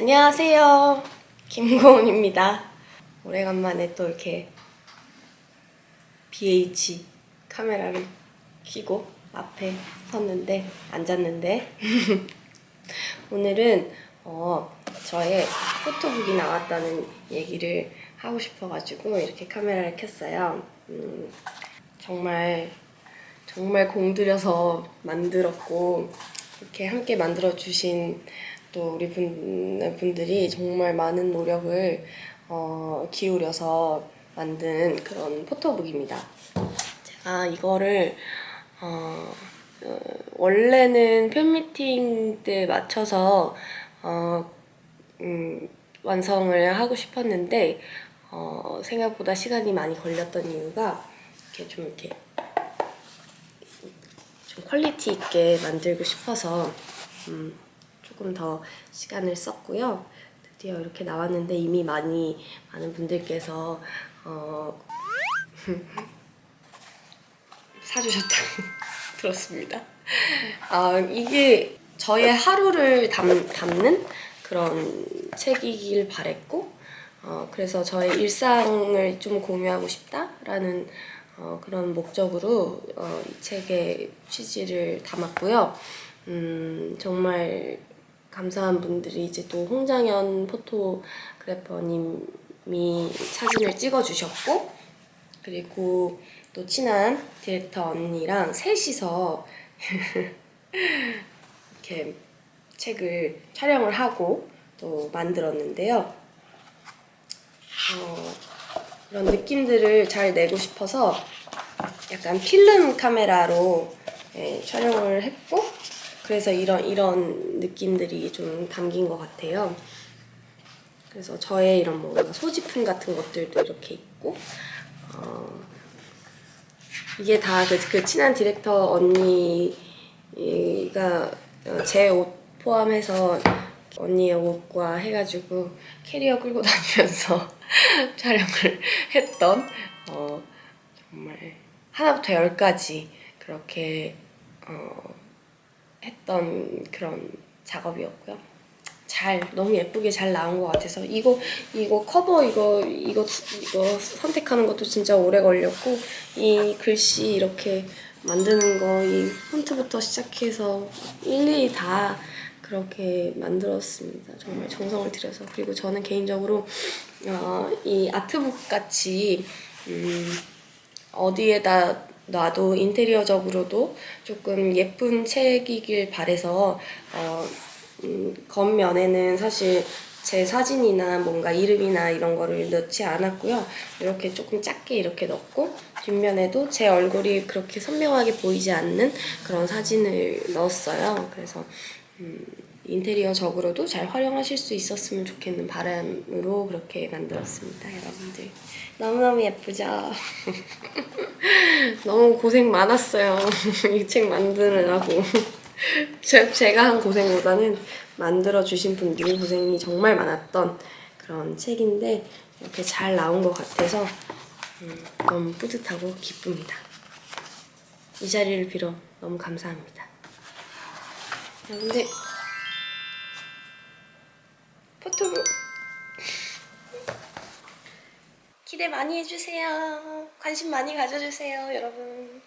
안녕하세요. 김고은입니다. 오래간만에 또 이렇게 BH 카메라를 켜고 앞에 섰는데 앉았는데 오늘은 어, 저의 포토북이 나왔다는 얘기를 하고 싶어가지고 이렇게 카메라를 켰어요. 음, 정말 정말 공들여서 만들었고 이렇게 함께 만들어 주신 또 우리 분, 분들이 정말 많은 노력을 어, 기울여서 만든 그런 포토북입니다. 제가 이거를 어, 어, 원래는 팬미팅 때 맞춰서 어, 음, 완성을 하고 싶었는데 어, 생각보다 시간이 많이 걸렸던 이유가 이렇게 좀 이렇게 좀 퀄리티 있게 만들고 싶어서 음, 조금 더 시간을 썼고요. 드디어 이렇게 나왔는데 이미 많이 많은 분들께서 어, 사주셨다고 들었습니다. 아, 이게 저의 하루를 담, 담는 그런 책이길 바랬고 어, 그래서 저의 일상을 좀 공유하고 싶다라는 어, 그런 목적으로 어, 이 책의 취지를 담았고요. 음, 정말 감사한 분들이 이제 또 홍장현 포토그래퍼님이 사진을 찍어주셨고 그리고 또 친한 디렉터 언니랑 셋이서 이렇게 책을 촬영을 하고 또 만들었는데요. 어, 이런 느낌들을 잘 내고 싶어서 약간 필름 카메라로 예, 촬영을 했고 그래서 이런 이런 느낌들이 좀 담긴 것 같아요. 그래서 저의 이런 뭔가 소지품 같은 것들도 이렇게 있고 어, 이게 다그 그 친한 디렉터 언니가 제 옷 포함해서 언니의 옷과 해가지고 캐리어 끌고 다니면서 촬영을 했던 어, 정말 하나부터 열까지 그렇게 어, 했던 그런 작업이었고요. 잘 너무 예쁘게 잘 나온 것 같아서 이거 이거 커버 이거 이거 이거 선택하는 것도 진짜 오래 걸렸고 이 글씨 이렇게 만드는 거 이 폰트부터 시작해서 일일이 다 그렇게 만들었습니다. 정말 정성을 들여서 그리고 저는 개인적으로 어, 이 아트북 같이 음, 어디에다 놔도 인테리어적으로도 조금 예쁜 책이길 바래서 어, 음, 겉면에는 사실 제 사진이나 뭔가 이름이나 이런 거를 넣지 않았고요. 이렇게 조금 작게 이렇게 넣고 뒷면에도 제 얼굴이 그렇게 선명하게 보이지 않는 그런 사진을 넣었어요. 그래서 음, 인테리어적으로도 잘 활용하실 수 있었으면 좋겠는 바람으로 그렇게 만들었습니다, 여러분들. 너무너무 예쁘죠? 너무 고생 많았어요. 이 책 만드느라고. 제, 제가 한 고생보다는 만들어주신 분들이 고생이 정말 많았던 그런 책인데 이렇게 잘 나온 것 같아서 음, 너무 뿌듯하고 기쁩니다. 이 자리를 빌어 너무 감사합니다. 여러분들 포 토북 기대 많이 해주세요. 관심 많이 가져주세요, 여러분.